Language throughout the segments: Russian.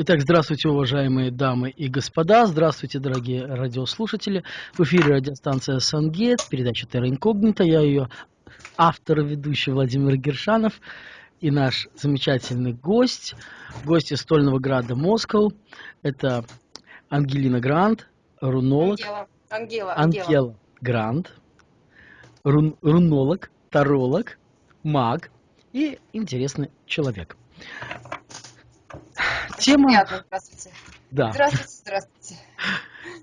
Итак, здравствуйте, уважаемые дамы и господа, здравствуйте, дорогие радиослушатели. В эфире радиостанция «Сангет», передача «Терра Инкогнита». Я ее автор и ведущий Владимир Гершанов и наш замечательный гость, гость из Стольного Града Москва. Это Ангелина Грант, рунолог. Ангела. Ангела. Ангела Грант, рун, рунолог, таролог, маг и интересный человек. Тема... Приятно, здравствуйте. Да. Здравствуйте, здравствуйте.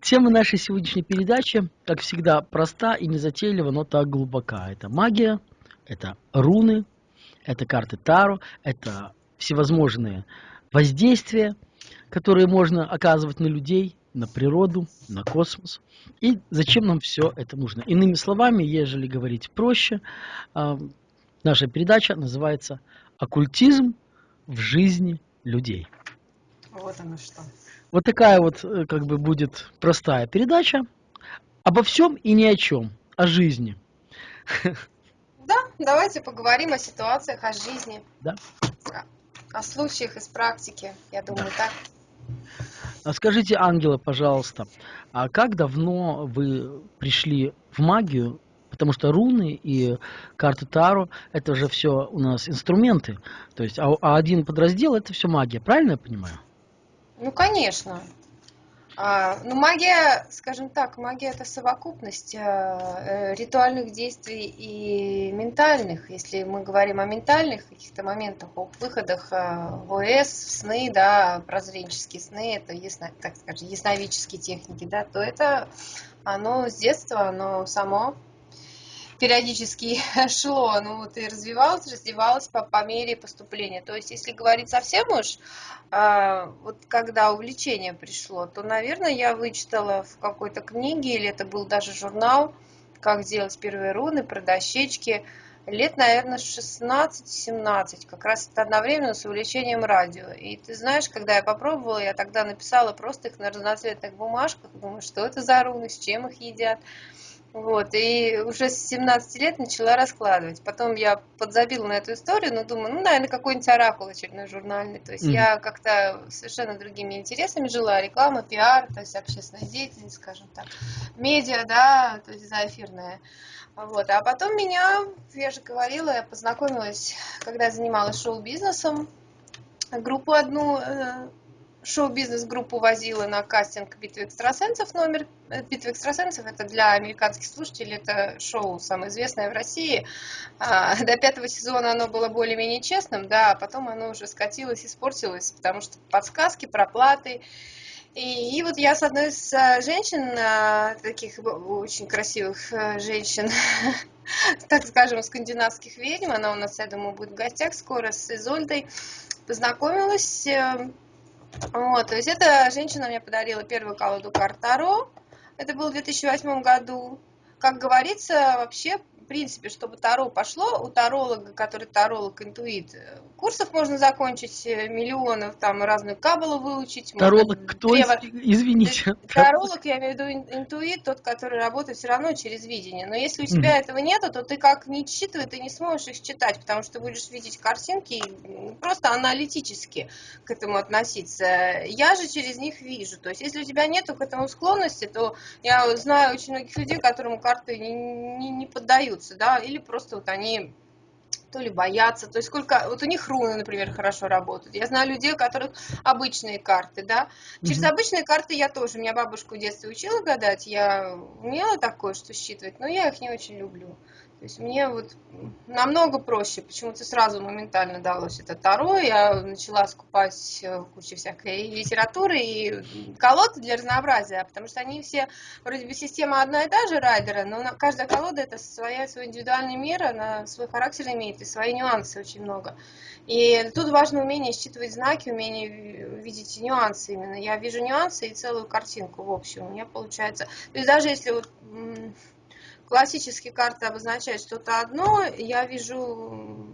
Тема нашей сегодняшней передачи, как всегда, проста и незатейлива, но так глубока. Это магия, это руны, это карты Таро, это всевозможные воздействия, которые можно оказывать на людей, на природу, на космос. И зачем нам все это нужно? Иными словами, ежели говорить проще, а, наша передача называется «Оккультизм в жизни людей». Вот оно что. Вот такая вот э, как бы будет простая передача обо всем и ни о чем, о жизни. Да, давайте поговорим о ситуациях, о жизни. Да. О, случаях из практики, я думаю, так. А скажите, Ангела, пожалуйста, а как давно вы пришли в магию? Потому что руны и карты Таро это же все у нас инструменты. То есть, а, а один подраздел это все магия, правильно я понимаю? Ну, конечно. А, ну, магия, скажем так, магия это совокупность а, ритуальных действий и ментальных. Если мы говорим о ментальных каких-то моментах, о выходах а, в ОС, в сны, да, прозренческие сны, это, ясно, так скажем, ясновидческие техники, да, то это оно с детства, оно само периодически шло, ну вот и развивалось, развивалось по, по мере поступления. То есть, если говорить совсем уж, э, вот когда увлечение пришло, то, наверное, я вычитала в какой-то книге, или это был даже журнал, как делать первые руны про дощечки, лет, наверное, 16-17, как раз это одновременно с увлечением радио. И ты знаешь, когда я попробовала, я тогда написала просто их на разноцветных бумажках, думаю, что это за руны, с чем их едят. Вот, и уже с 17 лет начала раскладывать. Потом я подзабила на эту историю, но думаю, ну, наверное, какой-нибудь оракул очередной журнальный. То есть mm-hmm. я как-то совершенно другими интересами жила, реклама, пиар, то есть общественная деятельность, скажем так, медиа, да, то есть заэфирная. Вот, а потом меня, я же говорила, я познакомилась, когда я занималась шоу-бизнесом, группу одну э, шоу-бизнес-группу возила на кастинг «Битвы экстрасенсов». Номер э, «Битвы экстрасенсов» — это для американских слушателей, это шоу самое известное в России. А, до пятого сезона оно было более-менее честным, да, а потом оно уже скатилось, испортилось, потому что подсказки, проплаты. И, и вот я с одной из э, женщин, э, таких очень красивых женщин, так скажем, скандинавских ведьм, она у нас, я думаю, будет в гостях скоро, с Изольдой, познакомилась вот, то есть эта женщина мне подарила первую колоду карт Таро. Это было в 2008 году. Как говорится, вообще в принципе, чтобы Таро пошло, у таролога, который таролог, интуит, э, курсов можно закончить, э, миллионов, там разную кабалу выучить. Таролог можно, кто? Древо... Извините. Таролог, я имею в виду интуит, тот, который работает все равно через видение. Но если у тебя mm. этого нету, то ты как не считывай, ты не сможешь их считать, потому что будешь видеть картинки просто аналитически к этому относиться. Я же через них вижу. То есть, если у тебя нету к этому склонности, то я знаю очень многих людей, которым карты не, не, не поддают остаются, да, или просто вот они то ли боятся, то есть сколько, вот у них руны, например, хорошо работают. Я знаю людей, у которых обычные карты, да. Через mm-hmm. обычные карты я тоже, меня бабушка в детстве учила гадать, я умела такое, что считывать, но я их не очень люблю. То есть мне вот намного проще, почему-то сразу моментально далось это Таро, я начала скупать э, кучу всякой литературы и колоды для разнообразия, потому что они все, вроде бы система одна и та же райдера, но каждая колода это своя, свой индивидуальный мир, она свой характер имеет и свои нюансы очень много. И тут важно умение считывать знаки, умение видеть нюансы именно. Я вижу нюансы и целую картинку в общем. У меня получается. То есть даже если вот классические карты обозначают что-то одно, я вижу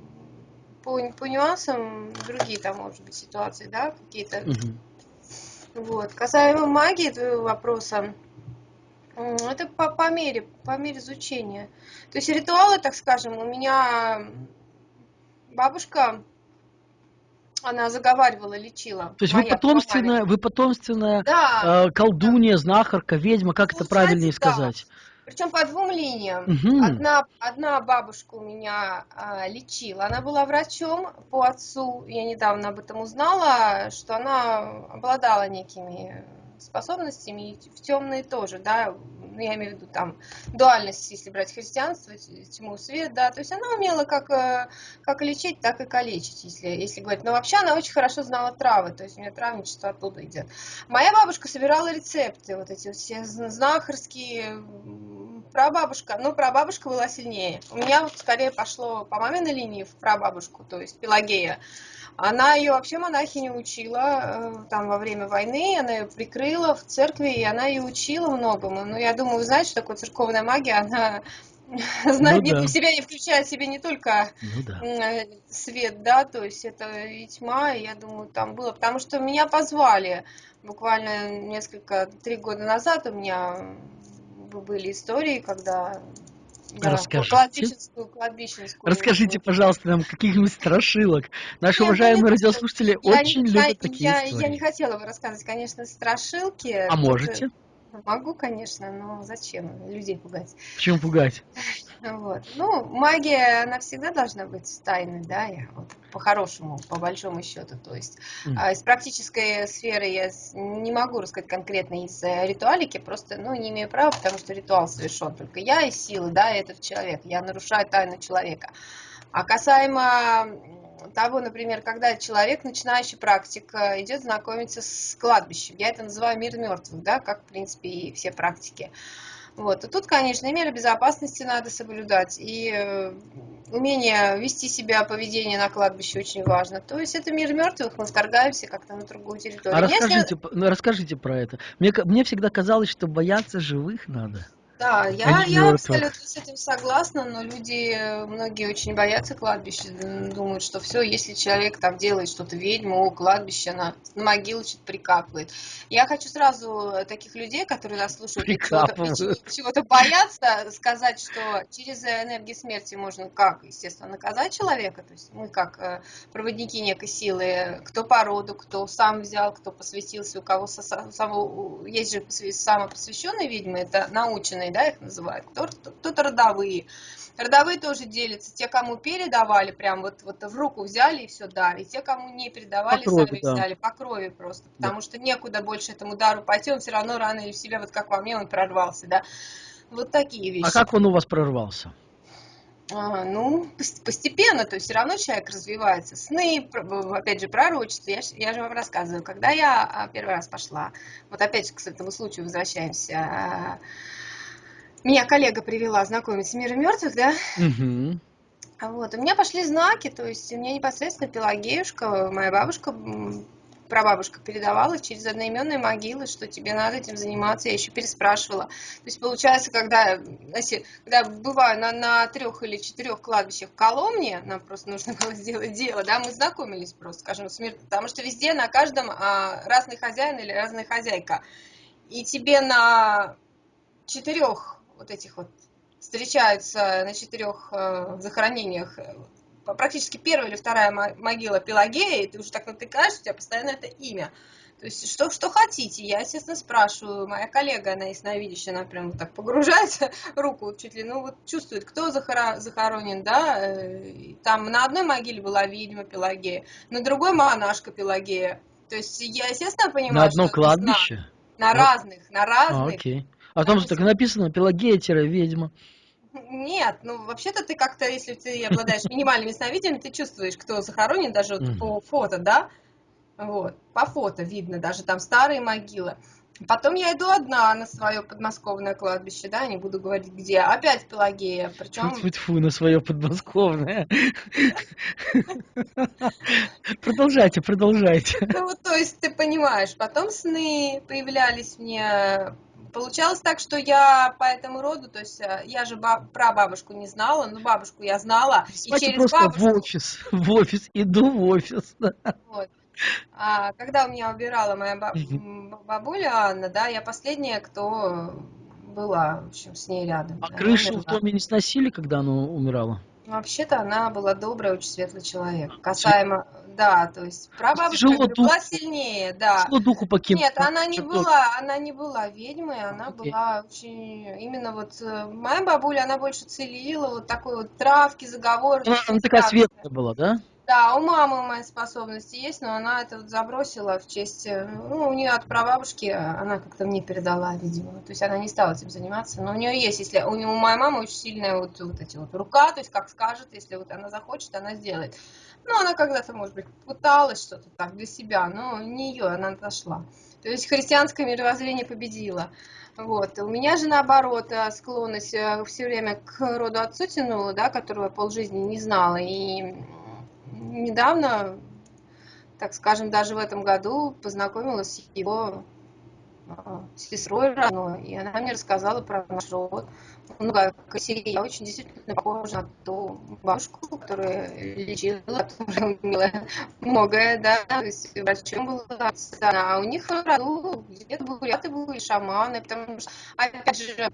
по, по нюансам другие там, может быть, ситуации, да, какие-то. Угу. Вот. Касаемо магии твоего вопроса, это по, по мере, по мере изучения. То есть ритуалы, так скажем, у меня бабушка Она заговаривала, лечила. То есть вы потомственная, вы потомственная Да, э, колдунья, знахарка, ведьма, как это Получается, правильнее да. сказать? Причем по двум линиям. Мгм. Одна, одна бабушка у меня а, лечила, она была врачом по отцу, я недавно об этом узнала, что она обладала некими способностями, и в темные тоже, да, ну, я имею в виду там дуальность, если брать христианство, тьму, свет, да, то есть она умела как, э, как лечить, так и калечить, если, если говорить. Но вообще она очень хорошо знала травы, то есть у нее травничество оттуда идет. Моя бабушка собирала рецепты, вот эти вот все зн- знахарские, прабабушка, ну, прабабушка была сильнее. У меня вот скорее пошло по маминой линии в прабабушку, то есть Пелагея. Она ее вообще монахиню учила э, там во время войны, она ее прикрыла в церкви, и она ее учила многому. Ну, я думаю, вы знаете, что такое церковная магия, она знает, Ну да. в себя не включает в себе не только Ну да. м, свет, да, то есть это и тьма, и я думаю, там было, потому что меня позвали буквально несколько, три года назад у меня были истории, когда я Расскажите. кладбищенскую, кладбищенскую Расскажите, пожалуйста, нам каких-нибудь страшилок. Наши Нет, ну, уважаемые не радиослушатели Я очень не- любят я- такие я, истории. я не хотела бы рассказывать, конечно, страшилки. А Тут, можете? Могу, конечно, но зачем людей пугать? Почему пугать? Вот. Ну, магия, она всегда должна быть тайной, да, я вот по-хорошему, по большому счету. То есть а, из практической сферы я не могу рассказать конкретно из э, ритуалики, просто, ну, не имею права, потому что ритуал совершен только я и силы, да, и этот человек. Я нарушаю тайну человека. А касаемо того, например, когда человек, начинающий практик, э, идет знакомиться с кладбищем, я это называю мир мертвых, да, как, в принципе, и все практики. Вот. И тут, конечно, и меры безопасности надо соблюдать, и э, умение вести себя, поведение на кладбище очень важно. То есть это мир мертвых, мы вторгаемся как-то на другую территорию. А Если- расскажите, ну, расскажите про это. Мне, мне всегда казалось, что бояться живых надо. Да, я, я абсолютно с этим согласна, но люди, э, многие очень боятся кладбища, думают, что все, если человек там делает что-то ведьму, о, кладбище, на, на могилу что-то прикапывает. Я хочу сразу э, таких людей, которые нас слушают, чего-то, чего- чего-то боятся, сказать, что через энергии смерти можно как, естественно, наказать человека, то есть мы как э, проводники некой силы, кто по роду, кто сам взял, кто посвятился, у кого со- само- есть же посвя- самопосвященные ведьмы, это наученные, да, их называют, кто-то, родовые. Родовые тоже делятся, те, кому передавали, прям вот, вот в руку взяли и все дар, и те, кому не передавали, По крови, сами да. взяли, по крови просто, Да. потому что некуда больше этому дару пойти, он все равно рано или в себя, вот как во мне, он прорвался, да. Вот такие вещи. А как он у вас прорвался? А, ну, пос- постепенно, то есть все равно человек развивается. Сны, опять же, пророчество. Я, я же вам рассказываю, когда я а, первый раз пошла, вот опять же к этому случаю возвращаемся, а, меня коллега привела знакомить с миром мертвых, да, а вот, у меня пошли знаки, то есть у меня непосредственно Пелагеюшка, моя бабушка, прабабушка передавала через одноименные могилы, что тебе надо этим заниматься, я еще переспрашивала. То есть получается, когда, знаете, когда я бываю на, на трех или четырех кладбищах в Коломне, нам просто нужно было сделать дело, да, мы знакомились просто, скажем, с миром, потому что везде на каждом а, разный хозяин или разная хозяйка. И тебе на четырех вот этих вот встречаются на четырех э, захоронениях э, практически первая или вторая мо- могила Пелагея, и ты уже так натыкаешь, у тебя постоянно это имя. То есть что, что хотите, я, естественно, спрашиваю, моя коллега, она ясновидящая, она прям вот так погружается руку чуть ли, ну вот чувствует, кто захора- захоронен, да, э, там на одной могиле была ведьма Пелагея, на другой монашка Пелагея. То есть я, естественно, понимаю, На одно что кладбище? На Ну, разных, на А, разных. окей. А там же так написано Пелагея-ведьма. Нет, ну вообще-то ты как-то, если ты обладаешь минимальным ясновидением, ты чувствуешь, кто захоронен даже вот по фото, да? Вот, по фото видно, даже там старые могилы. Потом я иду одна на свое подмосковное кладбище, да, не буду говорить где. Опять Пелагея, причем Тьфу-тьфу, на свое подмосковное. Продолжайте, продолжайте. Ну, то есть ты понимаешь, потом сны появлялись мне. Получалось так, что я по этому роду, то есть э, я же ба- про бабушку не знала, но бабушку я знала, и через просто в бабушку, офис, в офис, иду в офис. вот. А когда у меня убирала моя ба- Мгм. м, бабуля Анна, да, я последняя, кто была, в общем, с ней рядом. А Она крышу в доме не сносили, когда она умирала? Вообще-то она была добрая, очень светлый человек. Касаемо, да, то есть прабабушка Тяжело духу. была сильнее, да. Тяжело духу покинуть. Нет, она не была, она не была ведьмой, она Окей. была очень, именно вот, э, моя бабуля, она больше целила, вот такой вот травки, заговоры. Она, она такая светлая была, да? Да, у мамы мои способности есть, но она это вот забросила в честь, э, ну, у нее от прабабушки, э, она как-то мне передала, видимо, то есть она не стала этим заниматься, но у нее есть, если, у, нее- у моей мамы очень сильная вот, вот эти вот рука, то есть как скажет, если вот она захочет, она сделает. Ну, она когда-то, может быть, пыталась что-то так для себя, но не ее, она дошла. То есть христианское мировоззрение победило. Вот. У меня же наоборот э, склонность все время к роду отцу тянула, да, которого полжизни не знала. И недавно, так скажем, даже в этом году познакомилась с его а, сестрой родной, и она мне рассказала про наш род. Ну, как я очень действительно похожа на ту бабушку, которая лечила, которая умела многое, да, то есть врачом была, а у них в роду где-то буряты были, шаманы, потому что, опять же,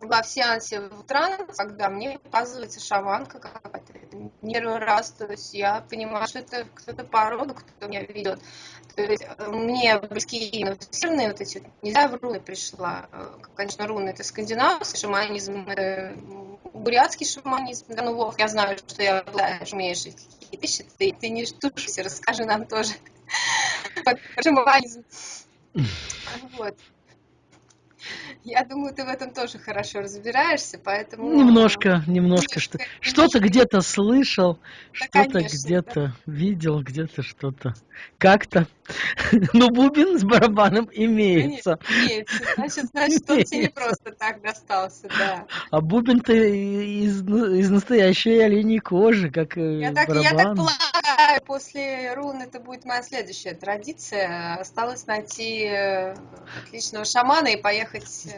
во в сеансе в транс, когда мне показывается шаманка какая-то, это первый раз, то есть я понимаю, что это кто-то по роду, кто меня ведет. То есть э, мне близкие северные вот эти, не знаю, в руны пришла. Э, Конечно, руны это скандинавский шаманизм, это бурятский шаманизм. Да, ну, Вов, я знаю, что я обладаешь, умеешь эти какие вещи, ты, ты не штушься, расскажи нам тоже шаманизм. Вот. Я думаю, ты в этом тоже хорошо разбираешься, поэтому... Немножко, немножко. Что, что-то где-то слышал, что-то конечно, где-то видел, где-то что-то. Как-то. Ну, бубен с барабаном имеется. Имеется. Значит, значит, он тебе не просто так достался, да. А бубен-то из, из настоящей оленей кожи, как и Я так, я так барабан. полагаю, после рун это будет моя следующая традиция. Осталось найти э, отличного шамана и поехать э,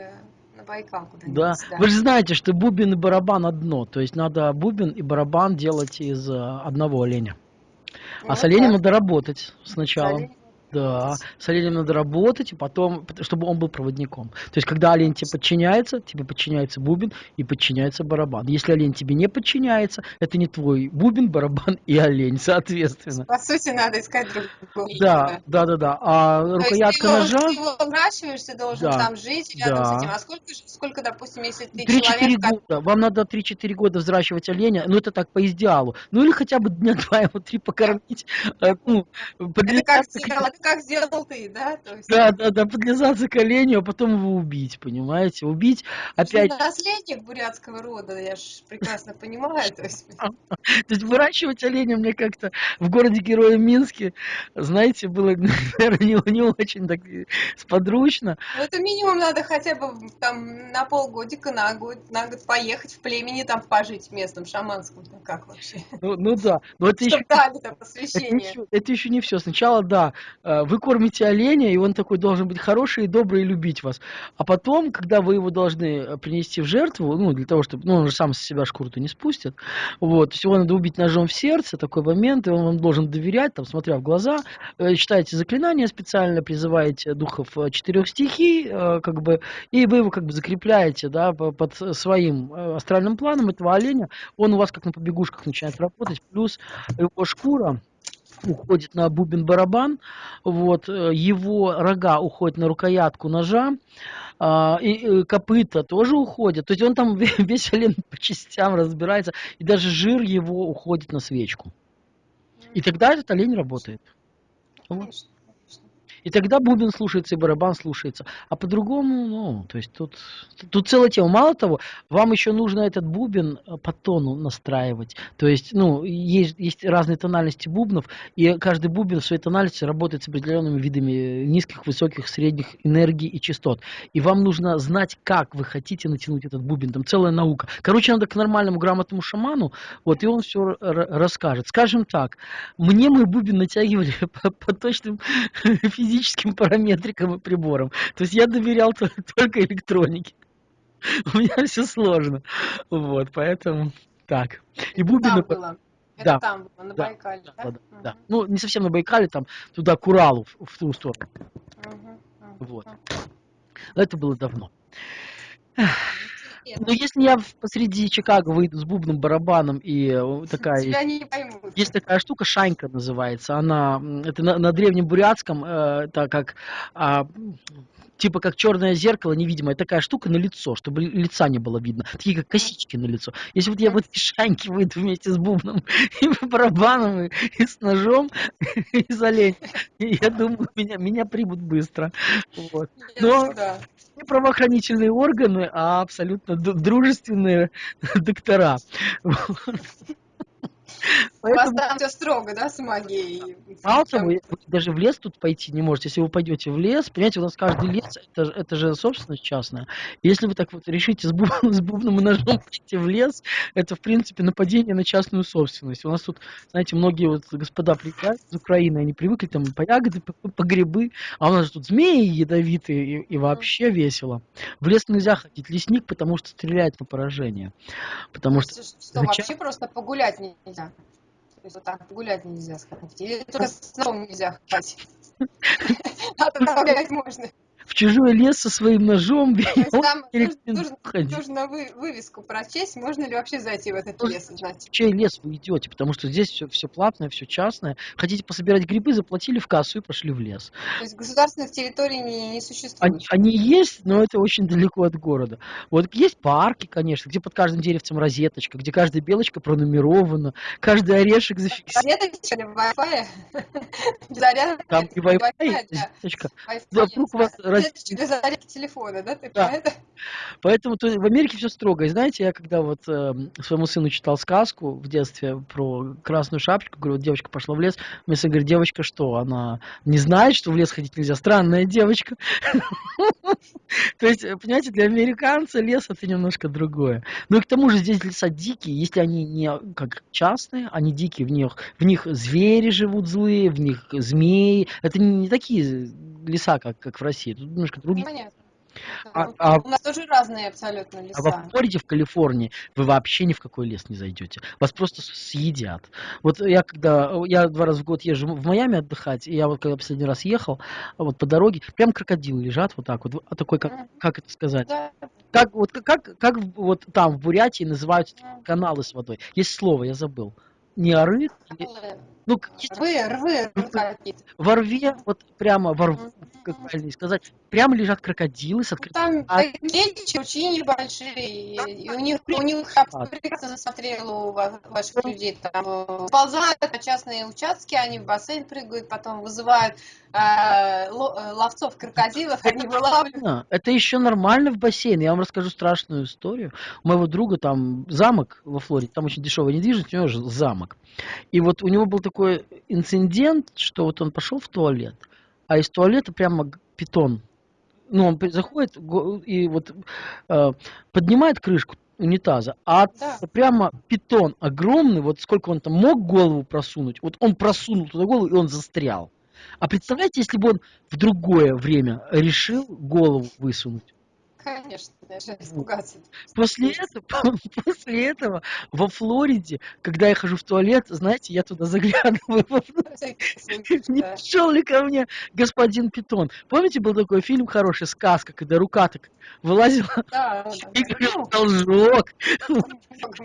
на Байкал куда-нибудь. Да, вы же знаете, что бубен и барабан одно, то есть надо бубен и барабан делать из э, одного оленя. А Ну с оленем да, надо работать сначала. оленем Да, с оленем надо работать, и потом, пот- чтобы он был проводником. То есть, когда олень тебе подчиняется, тебе подчиняется бубен и подчиняется барабан. Если олень тебе не подчиняется, это не твой бубен, барабан и олень, соответственно. По сути, надо искать другого. Да, да, да, да. А То есть рукоятка ты его, ножа ты его выращиваешь, ты должен Да, там жить рядом да. с этим. А сколько, сколько, допустим, если ты 3-4 человек, года. Вам надо 3-4 года взращивать оленя, ну это так по идеалу. Ну или хотя бы дня два его три покормить. э, Ну, это как как сделал ты, да? То есть, Да, да, да, подлизаться к оленю, а потом его убить, понимаете? Убить ты опять. наследник бурятского рода, я же прекрасно понимаю. То есть, То есть выращивать оленя мне как-то в городе Героя Минске, знаете, было, наверное, не, не очень так сподручно. ну, это минимум надо хотя бы там на полгодика, на год, на год поехать в племени, там пожить в местном шаманском. Ну, как вообще? Ну, ну да, но это еще дали там Это, еще, это еще не все. Сначала, да, вы кормите оленя, и он такой должен быть хороший, и добрый, и любить вас. А потом, когда вы его должны э, принести в жертву, ну, для того, чтобы, ну, он же сам с себя шкуру-то не спустит, вот, то есть его надо убить ножом в сердце, такой момент, и он вам должен доверять, там, смотря в глаза, э, читаете заклинания специально, призываете духов э, четырех стихий, э, как бы, и вы его как бы закрепляете, да, по- под своим э, астральным планом этого оленя, он у вас как на побегушках начинает работать, плюс его шкура, уходит на бубен-барабан, вот, э, его рога уходят на рукоятку ножа, а, и, э, копыта тоже уходят, то есть он там ве- весь олень по частям разбирается, и даже жир его уходит на свечку. И тогда этот олень работает. Вот. И тогда бубен слушается, и барабан слушается. А по-другому, ну, то есть тут, тут целая тема. Мало того, вам еще нужно этот бубен э, по тону настраивать. То есть, ну, есть, есть разные тональности бубнов, и каждый бубен в своей тональности работает с определенными видами низких, высоких, средних энергий и частот. И вам нужно знать, как вы хотите натянуть этот бубен. Там целая наука. Короче, надо к нормальному, грамотному шаману, вот, и он все расскажет. Скажем так, мне мой бубен натягивали по, по точным физическим параметрикам и приборам. То есть я доверял то- только электронике. У меня все сложно. Вот, поэтому так. И там было. Это Да, там было, на да, Байкале, да, да? да, да. Мгм, Ну, не совсем на Байкале, там туда, к Уралу, в, в ту сторону. мгм, мгм, Вот. Но это было давно. Ну, если я посреди Чикаго выйду с бубном, барабаном и э, такая... Тебя не поймут. Есть такая штука, шанька называется. Она, это на, на древнем бурятском, э, это как а, типа как черное зеркало невидимое, такая штука на лицо, чтобы лица не было видно, такие как косички на лицо. Если вот я в этой шаньке выйду вместе с бубном и барабаном, и, и с ножом, и за лень, я думаю, меня, меня примут быстро. Вот. Но не правоохранительные органы, а абсолютно дружественные доктора. У вас там все строго, да, с магией? Того, вы даже в лес тут пойти не можете. Если вы пойдете в лес, понимаете, у нас каждый лес, это, это же собственность частная. Если вы так вот решите с, буб, с бубном и ножом пойти в лес, это, в принципе, нападение на частную собственность. У нас тут, знаете, многие вот господа приезжают из Украины, они привыкли там по ягоды, по, по грибы, а у нас тут змеи ядовитые и, и вообще весело. В лес нельзя ходить лесник, потому что стреляет на поражение. Потому что... Что, зачем? вообще просто погулять нельзя? То есть вот так гулять нельзя сходить. Или только с нельзя ходить. А то гулять можно в чужой лес со своим ножом. Там нужно, нужно вы, вывеску прочесть, можно ли вообще зайти в этот лес узнать. В чей лес вы идете, потому что здесь все, все платное, все частное. Хотите пособирать грибы, заплатили в кассу и пошли в лес. То есть государственных территорий не, не существует? Они, они есть, но это очень далеко от города. Вот есть парки, конечно, где под каждым деревцем розеточка, где каждая белочка пронумерована, каждый орешек зафиксирован. Розеточка для Wi-Fi? Там и Wi-Fi, розеточка. Вокруг вас для зарядки телефона, да? Ты да. Это? Поэтому то, в Америке все строго. И знаете, я когда вот э, своему сыну читал сказку в детстве про красную шапочку, говорю, вот девочка пошла в лес, мне сын говорит, девочка что, она не знает, что в лес ходить нельзя? Странная девочка. То есть, понимаете, для американца лес это немножко другое. Ну и к тому же здесь леса дикие, если они не как частные, они дикие, в них, в них звери живут злые, в них змеи. Это не такие леса, как, как в России. Немножко другие. Понятно. А, а, у нас тоже разные абсолютно леса. А во Флориде, в Калифорнии, вы вообще ни в какой лес не зайдете. Вас просто съедят. Вот я когда, я два раза в год езжу в Майами отдыхать, и я вот когда последний раз ехал, вот по дороге, прям крокодилы лежат вот так вот, а такой, как, как это сказать? Да. Как, вот, как, как вот там в Бурятии называются каналы с водой? Есть слово, я забыл. Не оры? Или... Ну, рвы, рвы, рвы. Во рве, вот прямо во рву, как правильно сказать, прямо лежат крокодилы с открытым... Там а... мельче, очень небольшие, и у них, у них я прекрасно засмотрела у ваших людей, там э, ползают на частные участки, они в бассейн прыгают, потом вызывают э, э, ловцов крокодилов, они вылавливают. Это еще нормально в бассейне, я вам расскажу страшную историю. У моего друга там замок во Флориде, там очень дешевая недвижимость, у него же замок. И вот у него был такой инцидент, что вот он пошел в туалет, а из туалета прямо питон. Ну, он заходит и вот э, поднимает крышку унитаза, а да. прямо питон огромный, вот сколько он там мог голову просунуть, вот он просунул туда голову, и он застрял. А представляете, если бы он в другое время решил голову высунуть? Конечно, даже испугаться. После этого, после этого во Флориде, когда я хожу в туалет, знаете, я туда заглядываю. Не пришел ли ко мне господин Питон? Помните, был такой фильм хороший, сказка, когда рука так вылазила и говорил, должок.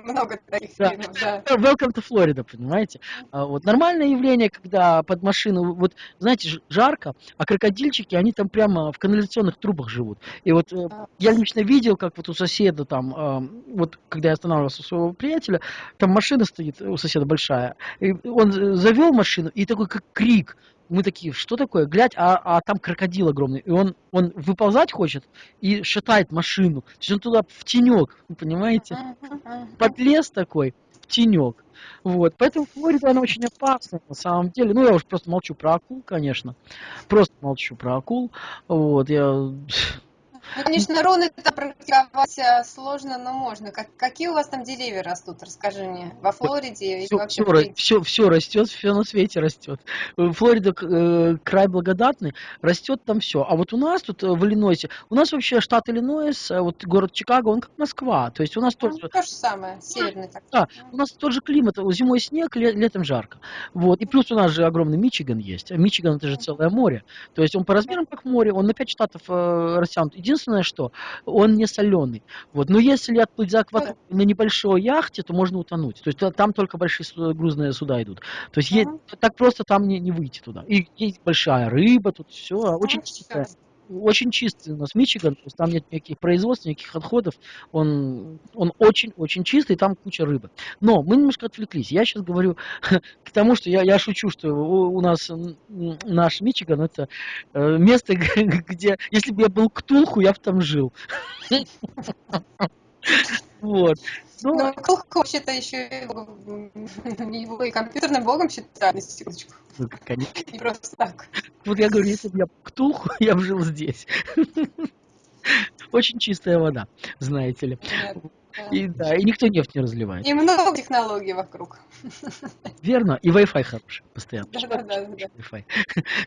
Много таких фильмов, да. Welcome to Florida, понимаете? А вот нормальное явление, когда под машину, вот, знаете, жарко, а крокодильчики, они там прямо в канализационных трубах живут. И вот э, я лично видел, как вот у соседа там, вот когда я останавливался у своего приятеля, там машина стоит у соседа большая, и он завел машину, и такой как крик, мы такие, что такое, глядь, а, а там крокодил огромный, и он, он выползать хочет и шатает машину, то есть он туда в тенек, понимаете, под лес такой, в тенек. Вот. Поэтому Флорида, она очень опасная на самом деле. Ну, я уж просто молчу про акул, конечно. Просто молчу про акул. Вот, я ну, конечно, руны там практиковать э, сложно, но можно. Как, какие у вас там деревья растут? Расскажи мне. Во Флориде все, вообще все, все, все растет, все на свете растет. Флорида э, край благодатный, растет там все. А вот у нас тут э, в Иллинойсе, у нас вообще штат Иллинойс, э, вот город Чикаго, он как Москва. То есть у нас ну, тоже... То же самое, северный так. Да, у нас тот же климат, зимой снег, летом жарко. Вот. И плюс у нас же огромный Мичиган есть. Мичиган это же целое море. То есть он по размерам как море, он на 5 штатов э, растянут. Единственное, единственное, что он не соленый. Вот. Но если отплыть за акваторию на небольшой яхте, то можно утонуть. То есть там только большие грузные суда идут. То есть uh-huh. так просто там не, не выйти туда. И есть большая рыба, тут все очень чистое очень чистый у нас Мичиган, то есть там нет никаких производств, никаких отходов, он, очень-очень чистый, там куча рыбы. Но мы немножко отвлеклись. Я сейчас говорю к тому, что я, я шучу, что у, у нас наш Мичиган это э, место, где, если бы я был Ктулху, я бы там жил. Вот. Ну, Но Ктулху вообще-то еще его и компьютерным богом считают, на секундочку. Ну, конечно. Не просто так. Вот я говорю, если бы я Ктулху, я бы жил здесь. Очень чистая вода, знаете ли. Нет. И, да, и никто нефть не разливает. И много технологий вокруг. Верно, и Wi-Fi хороший постоянно. Да, да, да.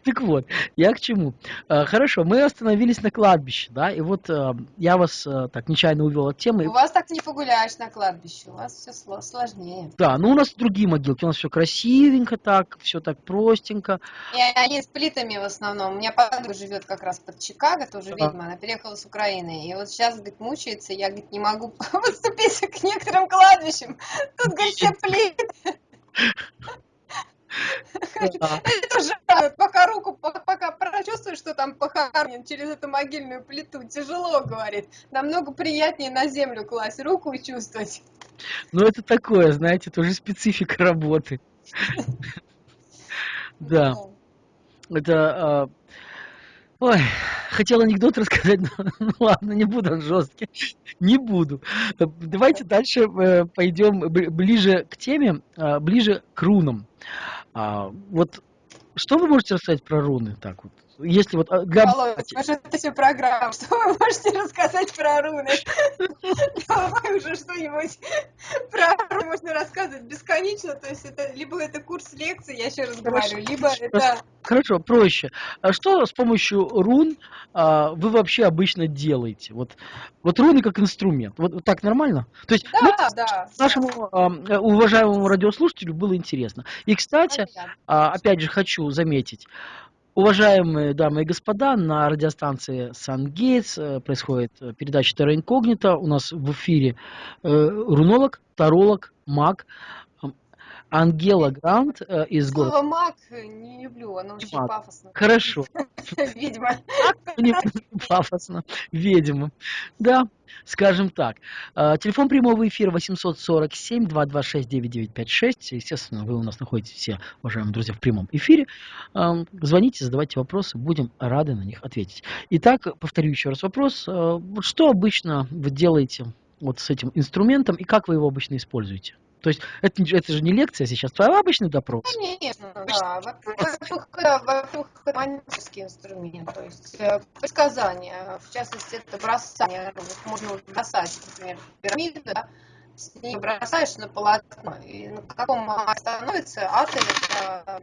Так вот, я к чему? А, хорошо, мы остановились на кладбище, да, и вот а, я вас а, так нечаянно увел от темы. У вас так не погуляешь на кладбище, у вас все сложнее. Да, ну у нас другие могилки, у нас все красивенько так, все так простенько. И они с плитами в основном. У меня подруга живет как раз под Чикаго, тоже ведьма, она переехала с Украины, и вот сейчас, говорит, мучается, я, говорит, не могу подступиться к некоторым кладбищам. Тут, говорит, все плиты. Это же пока руку, пока прочувствуешь, что там похоронен через эту могильную плиту, тяжело, говорит. Намного приятнее на землю класть руку и чувствовать. Ну, это такое, знаете, тоже специфика работы. Да. Это а, Ой, хотел анекдот рассказать, но ну, ладно, не буду, он жесткий. Не буду. Давайте дальше э, пойдем ближе к теме, а, ближе к рунам. А, вот что вы можете рассказать про руны? Так вот, если вот а, для... Володя, может, это все программа, что вы можете рассказать про руны? Давай уже что-нибудь про руны можно рассказывать бесконечно, то есть это либо это курс лекций, я еще раз говорю, либо это... Хорошо, проще. А что с помощью рун а, вы вообще обычно делаете? Вот, вот руны как инструмент. Вот, вот так нормально? То есть да, ну, да, нашему а, уважаемому радиослушателю было интересно. И, кстати, а, опять же хочу заметить, Уважаемые дамы и господа, на радиостанции Сан-Гейтс э, происходит э, передача Терра Инкогнита. У нас в эфире э, рунолог, таролог, маг, Ангела Грант э, из города... Слово маг не люблю, оно очень маг. пафосно. Хорошо. Ведьма. Пафосно. Ведьма. Да, скажем так. Э, телефон прямого эфира 847-226-9956. Естественно, вы у нас находитесь все, уважаемые друзья, в прямом эфире. Э, звоните, задавайте вопросы, будем рады на них ответить. Итак, повторю еще раз вопрос. Э, что обычно вы делаете вот с этим инструментом и как вы его обычно используете? То есть это, это же не лекция сейчас, а обычный допрос. Конечно, да. Во-первых, во-первых, это магический инструмент, то есть э, предсказания, в частности, это бросание, можно бросать, например, пирамиды, да, с ней бросаешь на полотно, и на каком становится это,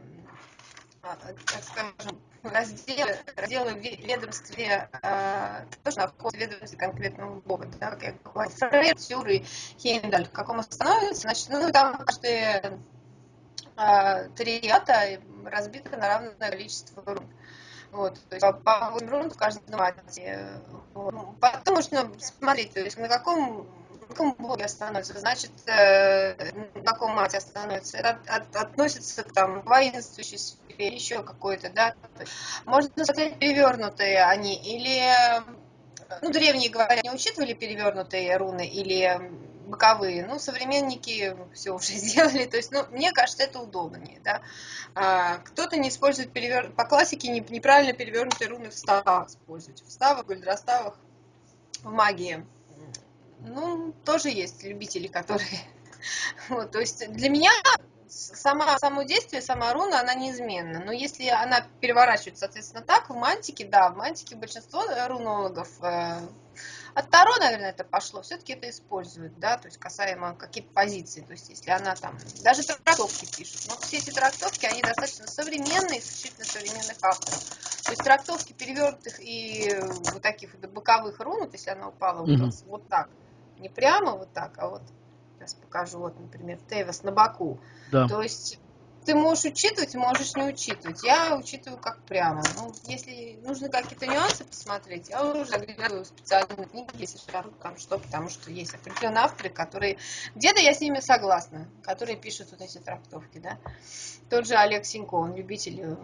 так скажем, разделы, разделы в ведомстве, э, тоже находятся в ведомстве конкретного бога, да, как я говорю, Фрейд, Сюр и Хейндаль, в каком становится, значит, ну, там каждые э, три ата разбиты на равное количество рун. Вот, то есть по, по 8 рун в каждом ате. Вот. Потом нужно смотреть, то есть на каком каком боге остановится, значит, э, на каком мате остановится. Это от, от, относится к там, воинствующей сфере, еще какой-то, да. Можно сказать, перевернутые они, или, ну, древние говорят, не учитывали перевернутые руны, или боковые. Ну, современники все уже сделали. То есть, ну, мне кажется, это удобнее, да. А, кто-то не использует перевер... по классике не, неправильно перевернутые руны в ставах используют. В ставах, гольдроставах, в магии ну, тоже есть любители, которые... Вот, то есть для меня сама, само действие, сама руна, она неизменна. Но если она переворачивается, соответственно, так, в мантике, да, в мантике большинство рунологов, э, от Таро, наверное, это пошло, все-таки это используют, да, то есть касаемо каких-то позиций, то есть если она там, даже трактовки пишут, но все эти трактовки, они достаточно современные, исключительно современных авторов. То есть трактовки перевернутых и вот таких вот боковых рун, вот если она упала mm-hmm. вот так, не прямо вот так, а вот сейчас покажу, вот, например, Тевес на боку. Да. То есть ты можешь учитывать, можешь не учитывать. Я учитываю как прямо. Ну, если нужно какие-то нюансы посмотреть, я уже заглядываю в специальные книги, если там что, потому что есть определенные авторы, которые... Где-то я с ними согласна, которые пишут вот эти трактовки, да. Тот же Олег Синько, он любитель э,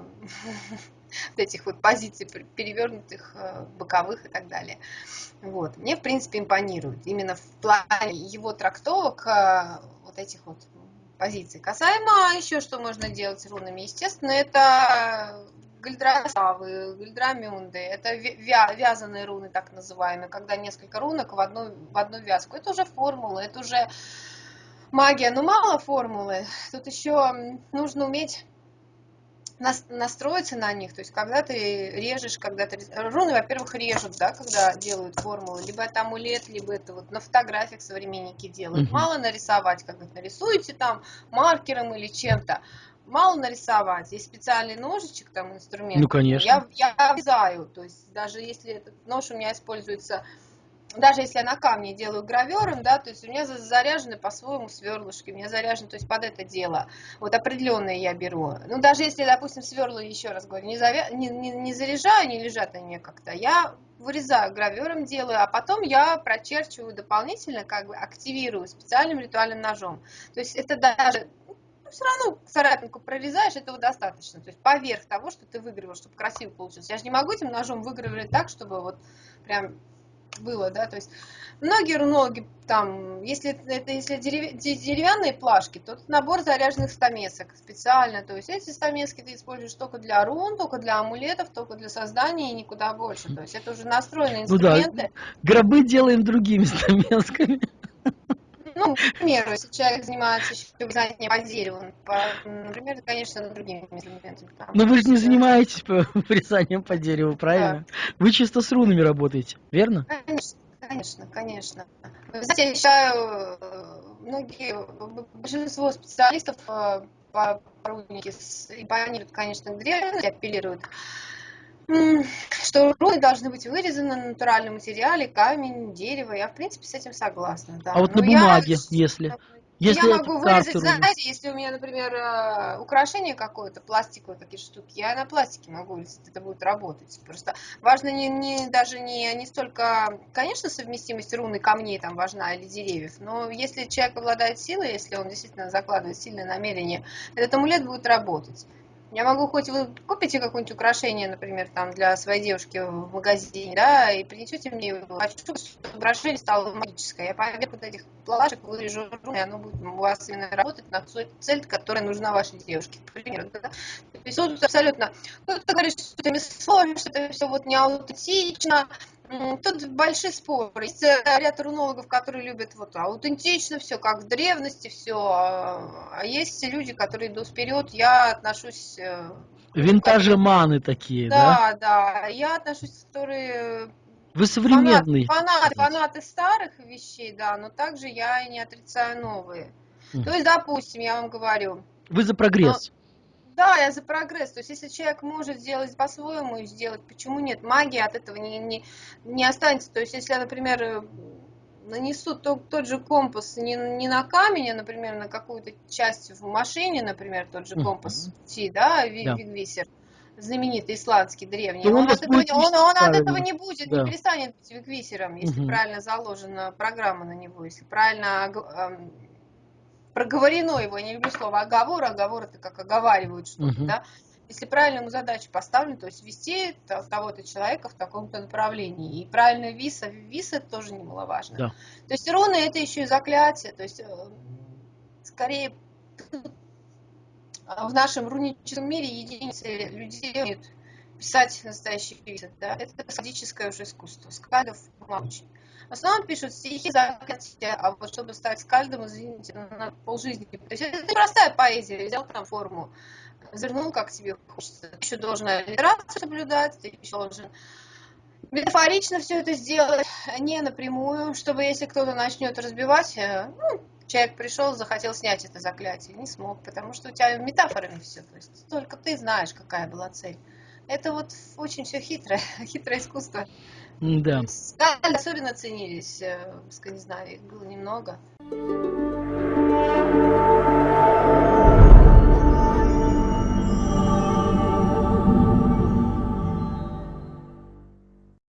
этих вот позиций перевернутых, э, боковых и так далее. Вот. Мне, в принципе, импонирует именно в плане его трактовок э, вот этих вот позиций. Касаемо еще, что можно делать с рунами, естественно, это гальдрасавы, гальдрамюнды, это вязаные руны, так называемые, когда несколько рунок в одну, в одну вязку. Это уже формула, это уже магия, но мало формулы. Тут еще нужно уметь настроиться на них, то есть когда ты режешь, когда ты... Руны, во-первых, режут, да, когда делают формулы, либо это амулет, либо это вот на фотографиях современники делают. Угу. Мало нарисовать, как вы нарисуете там маркером или чем-то, мало нарисовать. Есть специальный ножичек, там инструмент. Ну, конечно. Я, я вязаю, то есть даже если этот нож у меня используется даже если я на камне делаю гравером, да, то есть у меня заряжены по-своему сверлышки, у меня заряжены, то есть под это дело, вот определенные я беру. Ну, даже если, допустим, сверла, еще раз говорю, не, завя... не, не, не заряжаю, не лежат они как-то, я вырезаю гравером делаю, а потом я прочерчиваю дополнительно, как бы активирую специальным ритуальным ножом. То есть это даже ну, все равно царапинку прорезаешь, этого достаточно. То есть поверх того, что ты выгравировал, чтобы красиво получилось. Я же не могу этим ножом выгравировать так, чтобы вот прям было, да, то есть многие рунологи там, если это если деревянные плашки, то набор заряженных стамесок специально, то есть эти стамески ты используешь только для рун, только для амулетов, только для создания и никуда больше, то есть это уже настроенные инструменты. Ну да, гробы делаем другими стамесками. Ну, к примеру, если человек занимается еще вязанием по дереву, по, например, конечно, другими инструментами. Но вы же не занимаетесь по, вязанием по дереву, правильно? Да. Вы чисто с рунами работаете, верно? Конечно, конечно, конечно. Вы знаете, я считаю, многие, большинство специалистов э, по рунике импонируют, конечно, к древности, апеллируют что руны должны быть вырезаны на натуральном материале, камень, дерево. Я, в принципе, с этим согласна. Да. А вот Но на бумаге, я... если? Если я могу вырезать, знаете, если у меня, например, э, украшение какое-то, пластиковые такие штуки, я на пластике могу вырезать, это будет работать. Просто важно не, не, даже не, не столько, конечно, совместимость руны камней там важна или деревьев, но если человек обладает силой, если он действительно закладывает сильное намерение, этот амулет будет работать. Я могу хоть вы купите какое-нибудь украшение, например, там для своей девушки в магазине, да, и принесете мне его. Хочу, чтобы украшение стало магическое. Я поверх вот этих плашек вырежу, и оно будет у вас именно работать на цель, которая нужна вашей девушке, к примеру. Да? То есть тут абсолютно... Кто-то говорит, что это мясо, что это все вот не аутентично, Тут большие споры. Есть э, ряд рунологов, которые любят вот аутентично все, как в древности все. А есть люди, которые идут вперед. Я отношусь... Э, Винтажеманы такие, да? Да, да. Я отношусь, которые... Вы современный. Фанаты, фанаты, фанаты старых вещей, да, но также я и не отрицаю новые. Mm. То есть, допустим, я вам говорю... Вы за прогресс. Но да, я за прогресс. То есть, если человек может сделать по-своему и сделать, почему нет? Магия от этого не, не, не останется. То есть, если я, например, э, нанесу тот, тот же компас не, не на камень, а, например, на какую-то часть в машине, например, тот же компас Ти, да, Вигвисер, да. знаменитый исландский, древний, он, он, от этого, он, он от этого не будет, да. не перестанет быть Вигвисером, если угу. правильно заложена программа на него, если правильно проговорено его, я не люблю слово оговор, оговор это как оговаривают что-то, угу. да, если правильно ему задачу поставлена, то есть вести того-то человека в таком-то направлении. И правильно виса, виса тоже немаловажно. Да. То есть руны это еще и заклятие, то есть э, скорее в нашем руническом мире единицы людей умеют писать настоящие висы, да, это садическое уже искусство, скадов очень. В основном пишут стихи, заклятия, а вот чтобы стать скальдом, извините, на полжизни. То есть это простая поэзия, взял там форму, вернул, как тебе хочется. Ты еще должен аллитерацию соблюдать, ты еще должен метафорично все это сделать, не напрямую, чтобы если кто-то начнет разбивать, э, ну, человек пришел, захотел снять это заклятие, не смог, потому что у тебя метафорами все, то есть только ты знаешь, какая была цель. Это вот очень все хитрое, хитрое искусство. Да. Скали особенно ценились э, в Скандинавии, их было немного.